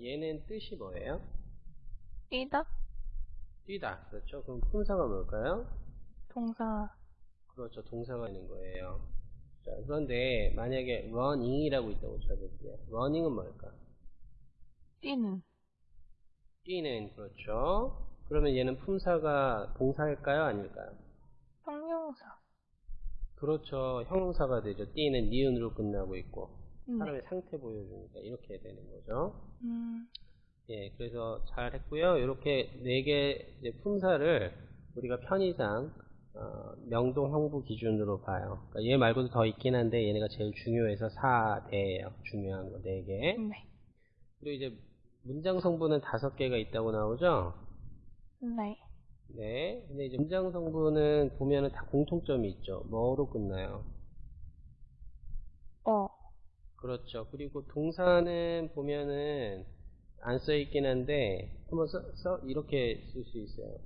얘는 뜻이 뭐예요? 뛰다? 뛰다. 그렇죠. 그럼 품사가 뭘까요? 동사. 그렇죠. 동사가 있는 거예요. 자, 그런데 만약에 running이라고 있다고 쳐볼게요. running은 뭘까? 뛰는. 뛰는 그렇죠. 그러면 얘는 품사가 동사일까요? 아닐까요? 형용사. 그렇죠. 형용사가 되죠. 뛰는 니은으로 끝나고 있고 네. 사람의 상태 보여주니까 이렇게 되는 거죠. 음, 예, 그래서 잘 했고요. 이렇게 네 개 품사를 우리가 편의상 어, 명동 형부 기준으로 봐요. 그러니까 얘 말고도 더 있긴 한데 얘네가 제일 중요해서 4대예요. 중요한 거 4개. 네. 그리고 이제 문장 성분은 5개가 있다고 나오죠? 네. 네. 근데 이제 문장 성분은 보면은 다 공통점이 있죠. 뭐로 끝나요? 어. 그렇죠. 그리고 동사는 보면은 안 써 있긴 한데 한번 써, 써 이렇게 쓸 수 있어요.